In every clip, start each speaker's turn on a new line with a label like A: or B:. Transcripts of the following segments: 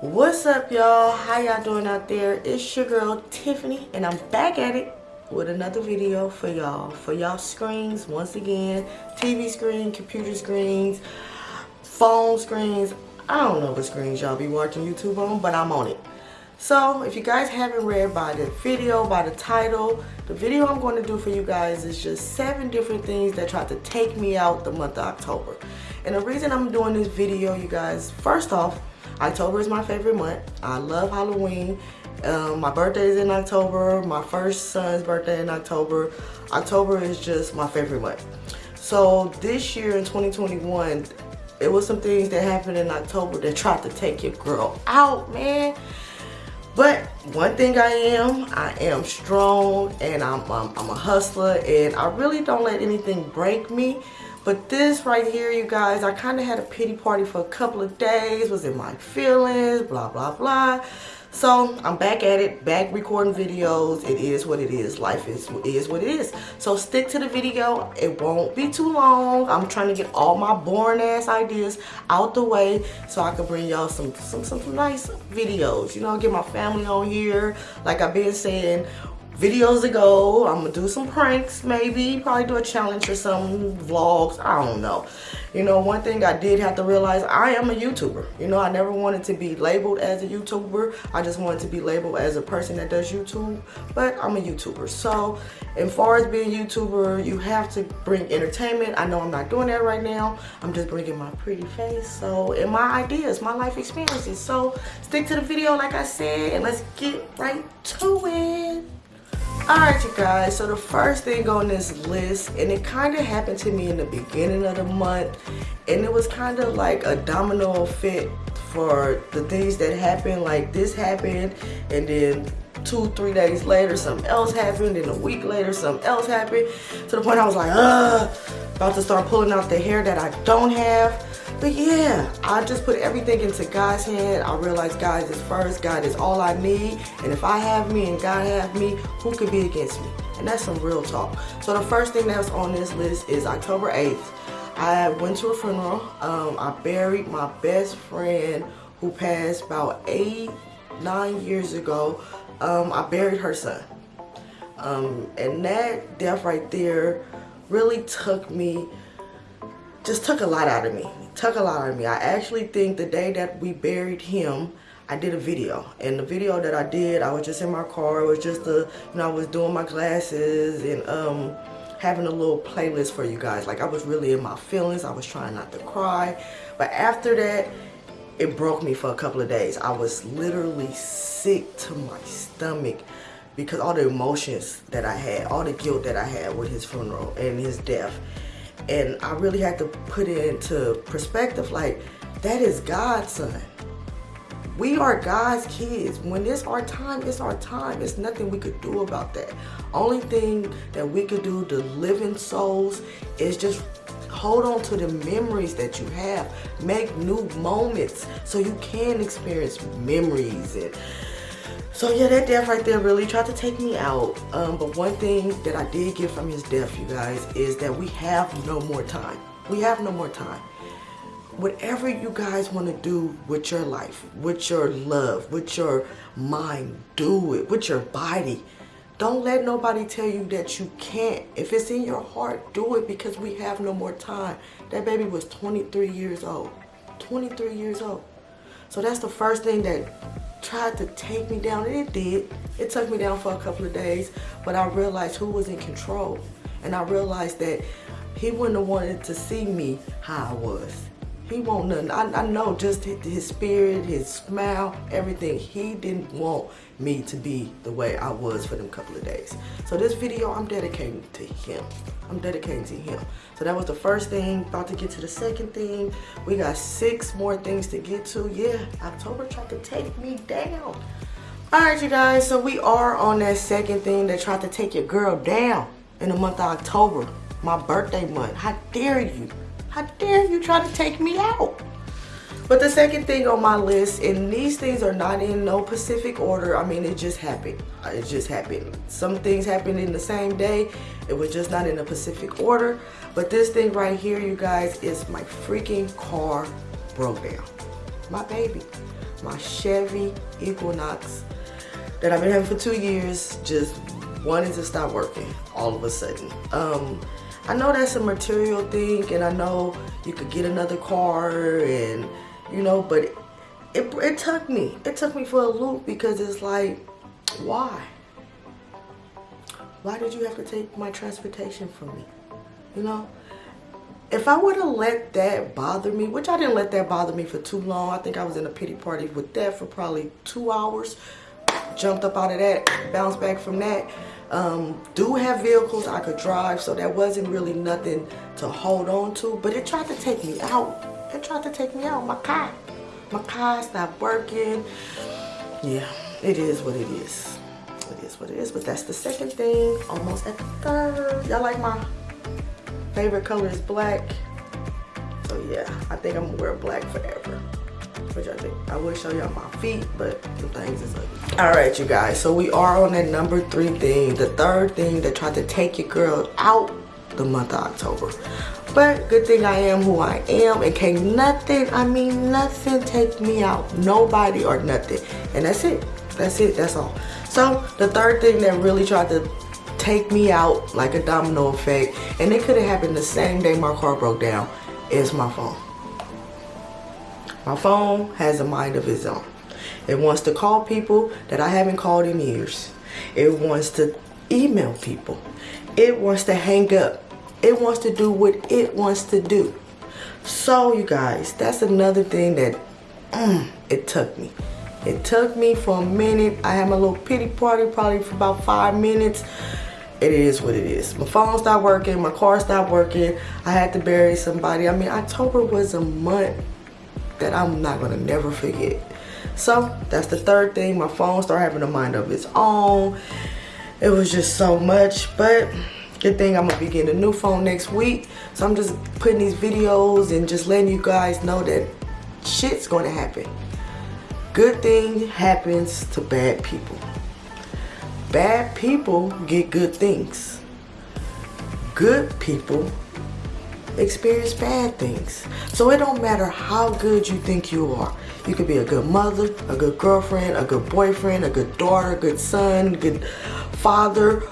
A: What's up, y'all? How y'all doing out there? It's your girl, Tiffany, and I'm back at it with another video for y'all. For y'all screens, once again, TV screen, computer screens, phone screens. I don't know what screens y'all be watching YouTube on, but I'm on it. So, if you guys haven't read by the video, by the title, the video I'm going to do for you guys is just seven different things that tried to take me out the month of October. And the reason I'm doing this video, you guys, first off, October is my favorite month. I love Halloween. Um, my birthday is in October. My first son's birthday in October. October is just my favorite month. So this year in 2021, it was some things that happened in October that tried to take your girl out, man. But one thing I am, I am strong and I'm, I'm, I'm a hustler and I really don't let anything break me. But this right here, you guys, I kind of had a pity party for a couple of days, was in my feelings, blah, blah, blah. So I'm back at it, back recording videos. It is what it is. Life is, is what it is. So stick to the video. It won't be too long. I'm trying to get all my boring ass ideas out the way so I can bring y'all some, some, some nice videos. You know, get my family on here. Like I've been saying, videos ago. I'm gonna do some pranks maybe, probably do a challenge or some vlogs, I don't know. You know, one thing I did have to realize, I am a YouTuber. You know, I never wanted to be labeled as a YouTuber. I just wanted to be labeled as a person that does YouTube, but I'm a YouTuber. So, as far as being a YouTuber, you have to bring entertainment. I know I'm not doing that right now. I'm just bringing my pretty face. So, and my ideas, my life experiences. So, stick to the video like I said, and let's get right to it. Alright you guys, so the first thing on this list, and it kind of happened to me in the beginning of the month, and it was kind of like a domino effect for the things that happened, like this happened, and then two, three days later, something else happened, and a week later, something else happened, to the point I was like, ugh, about to start pulling out the hair that I don't have, but yeah, I just put everything into God's hand. I realize God is first. God is all I need. And if I have me and God have me, who could be against me? And that's some real talk. So the first thing that's on this list is October 8th. I went to a funeral. Um, I buried my best friend who passed about eight, nine years ago. Um, I buried her son. Um, and that death right there really took me, just took a lot out of me took a lot out of me. I actually think the day that we buried him, I did a video. And the video that I did, I was just in my car. It was just a, you know, I was doing my glasses and um, having a little playlist for you guys. Like I was really in my feelings. I was trying not to cry. But after that, it broke me for a couple of days. I was literally sick to my stomach because all the emotions that I had, all the guilt that I had with his funeral and his death. And I really had to put it into perspective like, that is God's son. We are God's kids. When it's our time, it's our time. It's nothing we could do about that. Only thing that we could do to living souls is just hold on to the memories that you have. Make new moments so you can experience memories and so yeah, that death right there really tried to take me out. Um, but one thing that I did get from his death, you guys, is that we have no more time. We have no more time. Whatever you guys want to do with your life, with your love, with your mind, do it. With your body. Don't let nobody tell you that you can't. If it's in your heart, do it because we have no more time. That baby was 23 years old. 23 years old. So that's the first thing that tried to take me down, and it did. It took me down for a couple of days, but I realized who was in control. And I realized that he wouldn't have wanted to see me how I was. He won't nothing. I, I know just his spirit, his smile, everything. He didn't want me to be the way I was for them couple of days. So this video, I'm dedicating to him. I'm dedicating to him. So that was the first thing. About to get to the second thing. We got six more things to get to. Yeah, October tried to take me down. All right, you guys. So we are on that second thing that tried to take your girl down in the month of October. My birthday month. How dare you? How dare you try to take me out? But the second thing on my list, and these things are not in no specific order. I mean, it just happened. Uh, it just happened. Some things happened in the same day. It was just not in a specific order. But this thing right here, you guys, is my freaking car broke down. My baby. my Chevy Equinox that I've been having for two years just wanted to stop working all of a sudden. Um, I know that's a material thing and I know you could get another car and you know, but it, it, it took me. It took me for a loop because it's like, why? Why did you have to take my transportation from me? You know? If I would have let that bother me, which I didn't let that bother me for too long. I think I was in a pity party with that for probably two hours. Jumped up out of that, bounced back from that. Um, do have vehicles I could drive, so that wasn't really nothing to hold on to. But it tried to take me out. It tried to take me out. My car. My car stopped working. Yeah, it is what it is. It is what it is. But that's the second thing. Almost at the third. Y'all like my favorite color is black. So yeah, I think I'm gonna wear black forever. Which I think I will show y'all my feet, but the things is ugly. All right, you guys. So we are on that number three thing. The third thing that tried to take your girl out the month of October. But good thing I am who I am and can't nothing, I mean nothing take me out. Nobody or nothing. And that's it. That's it. That's all. So the third thing that really tried to take me out like a domino effect and it could have happened the same day my car broke down is my phone my phone has a mind of its own it wants to call people that i haven't called in years it wants to email people it wants to hang up it wants to do what it wants to do so you guys that's another thing that mm, it took me it took me for a minute i had my little pity party probably for about five minutes it is what it is. My phone stopped working, my car stopped working, I had to bury somebody. I mean, October was a month that I'm not gonna never forget. So that's the third thing. My phone started having a mind of its own. It was just so much, but good thing I'm gonna be getting a new phone next week. So I'm just putting these videos and just letting you guys know that shit's gonna happen. Good thing happens to bad people bad people get good things. Good people experience bad things. So it don't matter how good you think you are. You could be a good mother, a good girlfriend, a good boyfriend, a good daughter, a good son, good father.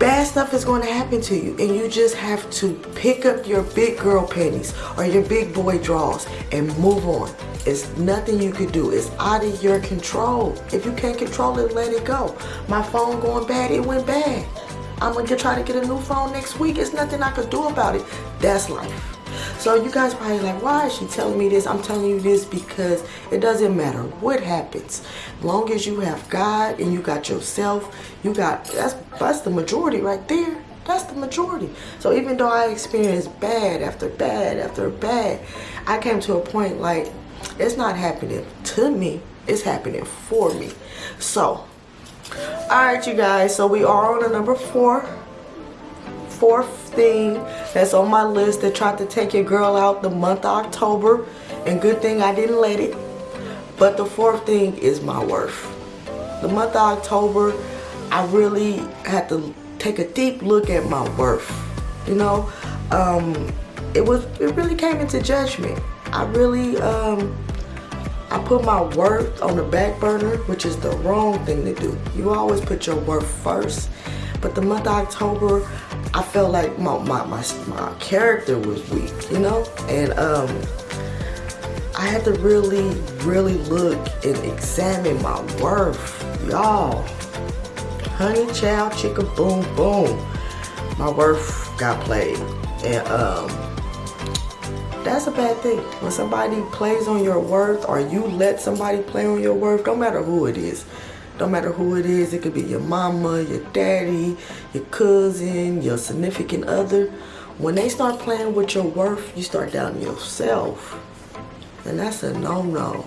A: Bad stuff is going to happen to you and you just have to pick up your big girl panties or your big boy drawers and move on. It's nothing you can do. It's out of your control. If you can't control it, let it go. My phone going bad, it went bad. I'm gonna try to get a new phone next week. It's nothing I could do about it. That's life. So you guys probably like, why is she telling me this? I'm telling you this because it doesn't matter what happens. Long as you have God and you got yourself, you got, that's, that's the majority right there. That's the majority. So even though I experienced bad after bad after bad, I came to a point like, it's not happening to me. It's happening for me. So, alright you guys. So we are on a number four. Fourth thing that's on my list that tried to take your girl out the month of October. And good thing I didn't let it. But the fourth thing is my worth. The month of October, I really had to take a deep look at my worth. You know, um, it was it really came into judgment. I really, um, I put my worth on the back burner, which is the wrong thing to do. You always put your worth first. But the month of October, I felt like my, my, my, my character was weak, you know? And um, I had to really, really look and examine my worth. Y'all, honey, child, chicken, boom, boom. My worth got played. And um, that's a bad thing. When somebody plays on your worth or you let somebody play on your worth, don't matter who it is. Don't matter who it is. It could be your mama, your daddy, your cousin, your significant other. When they start playing with your worth, you start doubting yourself. And that's a no-no.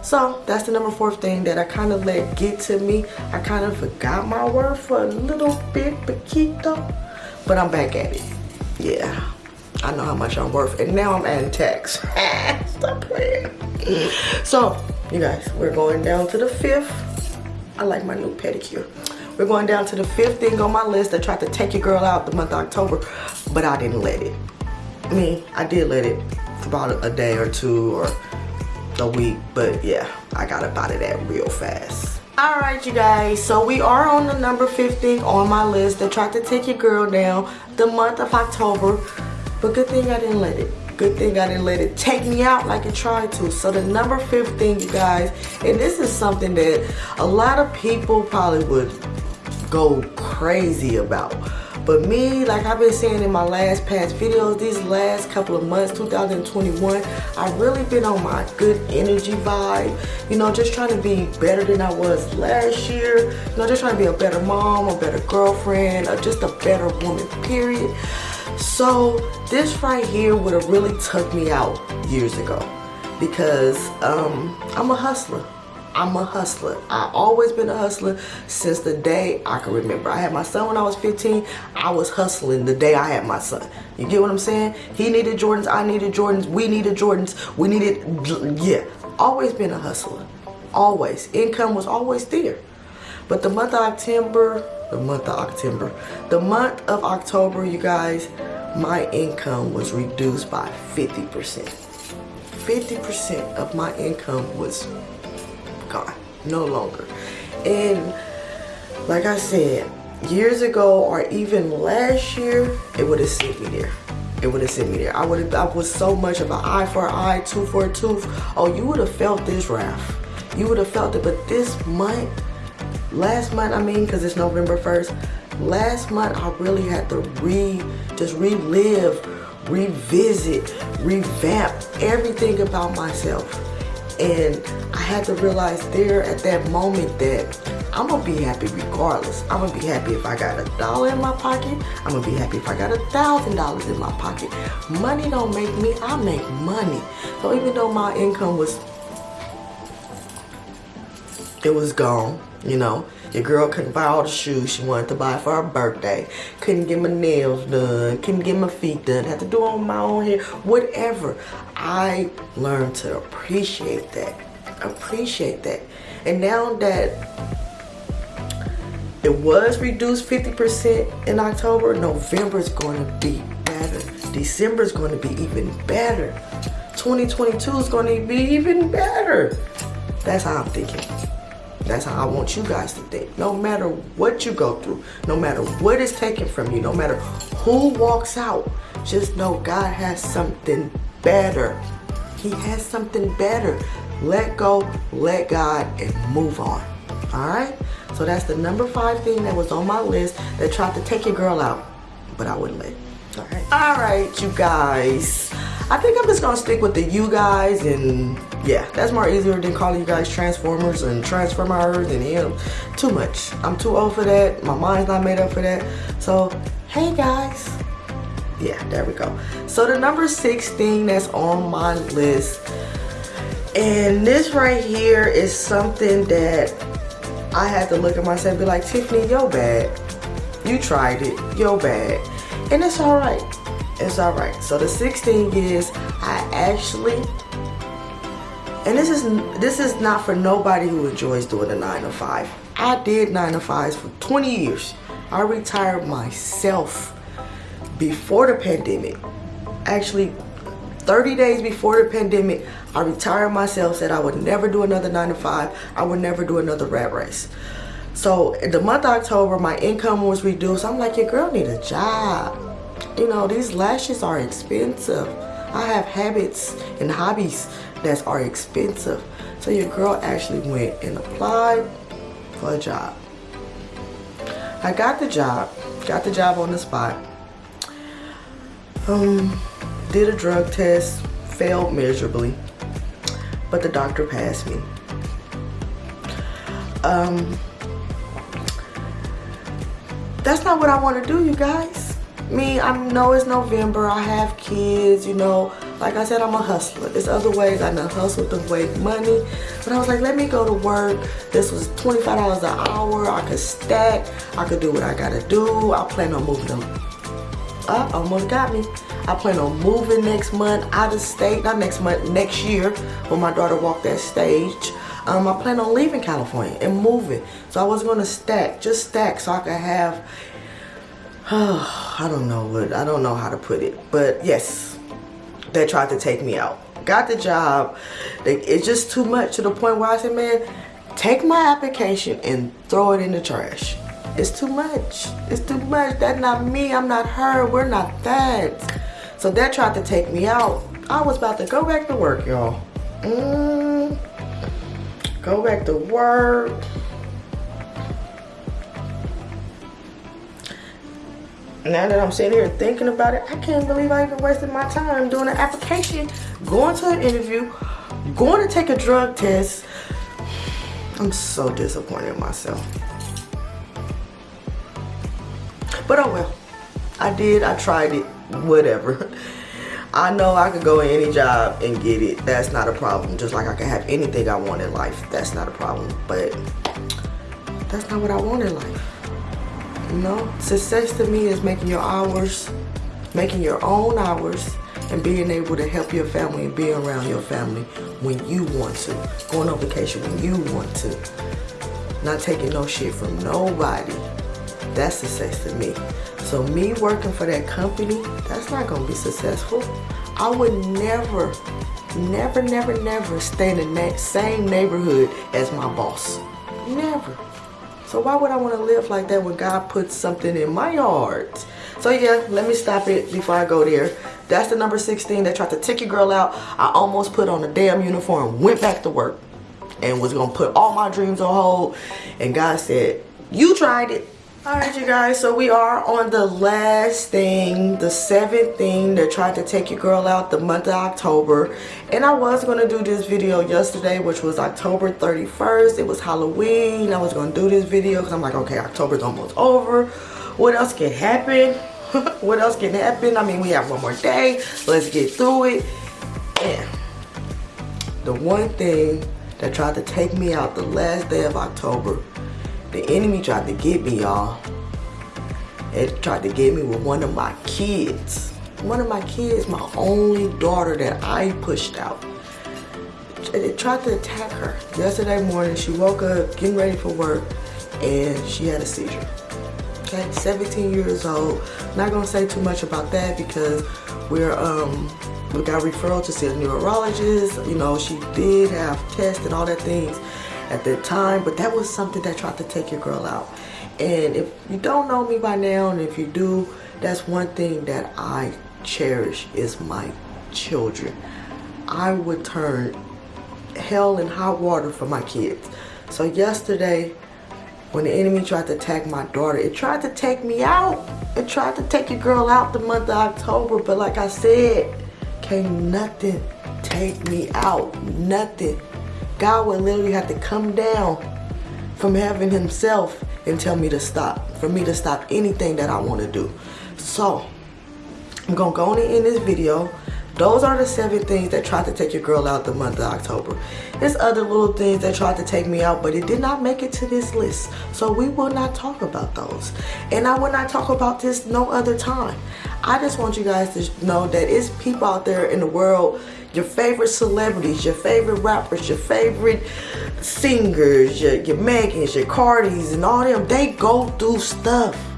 A: So that's the number four thing that I kind of let get to me. I kind of forgot my worth for a little bit, Paquito. But I'm back at it. Yeah. I know how much I'm worth. And now I'm adding tax. Stop playing. So, you guys, we're going down to the fifth. I like my new pedicure. We're going down to the fifth thing on my list I tried to take your girl out the month of October, but I didn't let it. I mean, I did let it for about a day or two or a week. But yeah, I got up out of that real fast. Alright you guys, so we are on the number 15 on my list that tried to take your girl down the month of October. But good thing I didn't let it. Good thing I didn't let it take me out like it tried to. So the number 15, you guys, and this is something that a lot of people probably would go crazy about. But me, like I've been saying in my last past videos, these last couple of months, 2021, I've really been on my good energy vibe. You know, just trying to be better than I was last year. You know, just trying to be a better mom, a better girlfriend, or just a better woman, period. So this right here would have really took me out years ago because um, I'm a hustler. I'm a hustler. I've always been a hustler since the day I can remember. I had my son when I was 15. I was hustling the day I had my son. You get what I'm saying? He needed Jordans. I needed Jordans. We needed Jordans. We needed, yeah. Always been a hustler. Always. Income was always there. But the month of October, the month of October, the month of October, you guys, my income was reduced by 50%. 50% of my income was gone, no longer. And like I said, years ago or even last year, it would have sent me there. It would have sent me there. I would have, I was so much of an eye for an eye, tooth for a tooth. Oh, you would have felt this, wrath. You would have felt it. But this month, last month, I mean, because it's November 1st, last month I really had to re, just relive, revisit, revamp everything about myself. And I had to realize there at that moment that I'm gonna be happy regardless. I'm gonna be happy if I got a dollar in my pocket. I'm gonna be happy if I got a thousand dollars in my pocket. Money don't make me, I make money. So even though my income was, it was gone, you know, your girl couldn't buy all the shoes she wanted to buy for her birthday. Couldn't get my nails done. Couldn't get my feet done. Had to do all my own hair. Whatever. I learned to appreciate that. Appreciate that. And now that it was reduced 50% in October, November is going to be better. December is going to be even better. 2022 is going to be even better. That's how I'm thinking. That's how I want you guys to think. No matter what you go through, no matter what is taken from you, no matter who walks out, just know God has something better. He has something better. Let go, let God, and move on. All right? So that's the number five thing that was on my list that tried to take your girl out, but I wouldn't let. All right. All right, you guys. I think I'm just gonna stick with the you guys and yeah, that's more easier than calling you guys transformers and transformers and know, too much. I'm too old for that. My mind's not made up for that. So, hey guys. Yeah, there we go. So the number six thing that's on my list, and this right here is something that I had to look at myself and be like, Tiffany, yo bad. You tried it, yo bad. And it's all right. It's all right. So the sixth thing is I actually and this is this is not for nobody who enjoys doing a 9 to 5. I did 9 to 5s for 20 years. I retired myself before the pandemic. Actually, 30 days before the pandemic, I retired myself, said I would never do another 9 to 5. I would never do another rat race. So the month of October, my income was reduced. I'm like, your girl need a job. You know, these lashes are expensive. I have habits and hobbies that are expensive. So your girl actually went and applied for a job. I got the job, got the job on the spot. Um, did a drug test, failed miserably, but the doctor passed me. Um, that's not what I want to do, you guys. Me, I know it's November, I have kids, you know, like I said, I'm a hustler. There's other ways I know hustle to make money. But I was like, let me go to work. This was $25 an hour. I could stack. I could do what I gotta do. I plan on moving them. Uh, almost got me. I plan on moving next month out of state. Not next month, next year when my daughter walked that stage. Um, I plan on leaving California and moving. So I was gonna stack, just stack so I could have, I don't know what, I don't know how to put it. But yes, they tried to take me out. got the job. It's just too much to the point where I said, man, take my application and throw it in the trash. It's too much. It's too much. That's not me. I'm not her. We're not that. So that tried to take me out. I was about to go back to work, y'all. Mm, go back to work. Now that I'm sitting here thinking about it, I can't believe I even wasted my time doing an application, going to an interview, going to take a drug test. I'm so disappointed in myself. But oh well. I did, I tried it, whatever. I know I could go in any job and get it. That's not a problem. Just like I can have anything I want in life. That's not a problem. But that's not what I want in life. Know, success to me is making your hours, making your own hours, and being able to help your family and be around your family when you want to. Going on vacation when you want to. Not taking no shit from nobody. That's success to me. So me working for that company, that's not gonna be successful. I would never, never, never, never stay in the same neighborhood as my boss. Never. So why would I want to live like that when God puts something in my heart? So yeah, let me stop it before I go there. That's the number 16 that tried to take your girl out. I almost put on a damn uniform, went back to work, and was going to put all my dreams on hold. And God said, you tried it. Alright you guys, so we are on the last thing, the seventh thing that tried to take your girl out the month of October. And I was going to do this video yesterday, which was October 31st. It was Halloween. I was going to do this video because I'm like, okay, October's almost over. What else can happen? what else can happen? I mean, we have one more day. Let's get through it. And the one thing that tried to take me out the last day of October the enemy tried to get me, y'all. It tried to get me with one of my kids. One of my kids, my only daughter that I pushed out. It tried to attack her. Yesterday morning, she woke up getting ready for work and she had a seizure. Okay, 17 years old. Not gonna say too much about that because we're um we got referral to see a neurologist. You know, she did have tests and all that things at that time but that was something that tried to take your girl out. And if you don't know me by now and if you do that's one thing that I cherish is my children. I would turn hell and hot water for my kids. So yesterday when the enemy tried to attack my daughter it tried to take me out. It tried to take your girl out the month of October but like I said can't nothing take me out. Nothing God would literally have to come down from heaven himself and tell me to stop. For me to stop anything that I want to do. So, I'm going to go on in this video. Those are the seven things that tried to take your girl out the month of October. There's other little things that tried to take me out, but it did not make it to this list. So we will not talk about those. And I will not talk about this no other time. I just want you guys to know that it's people out there in the world your favorite celebrities, your favorite rappers, your favorite singers, your, your Megans, your Cardis, and all them, they go through stuff.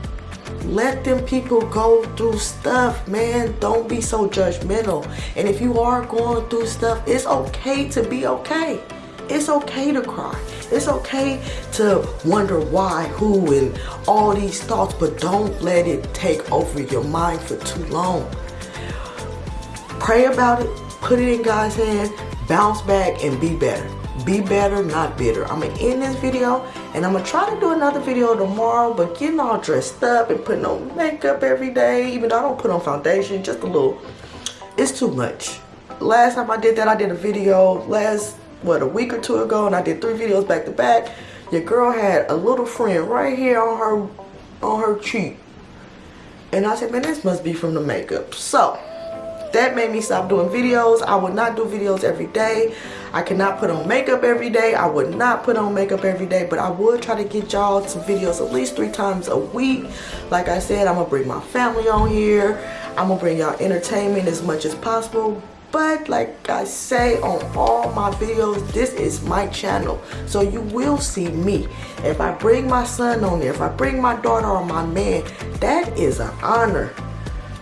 A: Let them people go through stuff, man. Don't be so judgmental. And if you are going through stuff, it's okay to be okay. It's okay to cry. It's okay to wonder why, who, and all these thoughts, but don't let it take over your mind for too long. Pray about it, put it in God's hand, bounce back, and be better. Be better, not bitter. I'm going to end this video, and I'm going to try to do another video tomorrow, but getting all dressed up and putting on makeup every day, even though I don't put on foundation, just a little, it's too much. Last time I did that, I did a video last, what, a week or two ago, and I did three videos back to back. Your girl had a little friend right here on her, on her cheek. And I said, man, this must be from the makeup. So, that made me stop doing videos. I would not do videos every day. I cannot put on makeup every day. I would not put on makeup every day but i would try to get y'all some videos at least three times a week. Like i said i'm gonna bring my family on here. I'm gonna bring y'all entertainment as much as possible. But like I say on all my videos, this is my channel. So you will see me. If I bring my son on there, if I bring my daughter or my man, that is an honor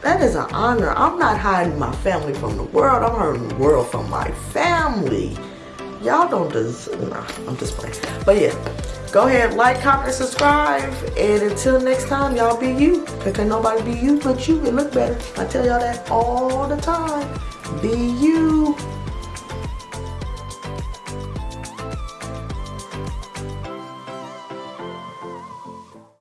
A: That is an honor. I'm not hiding my family from the world. I'm hiding the world from my family. Y'all don't deserve, nah, I'm just playing. But yeah, go ahead, like, comment, subscribe. And until next time, y'all be you. Because nobody be you but you. It look better. I tell y'all that all the time. Be you.